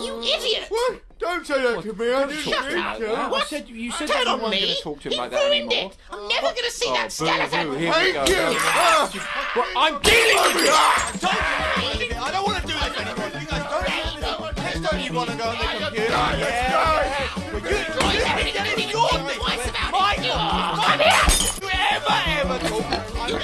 You idiot! What? Don't say that what? to me. I didn't Shut mean up. to. I said you said Turn you on weren't me. going to talk to him He like that ruined anymore. it. I'm never going to see Oh, that skeleton. boo-hoo, here we go. you. Ah. Well, I'm dealing with you. Ah! I don't want to do this anymore. You guys don't do this. Don't you want to go on the computer. Let's Yeah. go. But you, you, it's your. Twice about My it. God. Oh, come here. Ever, ever talk. I'm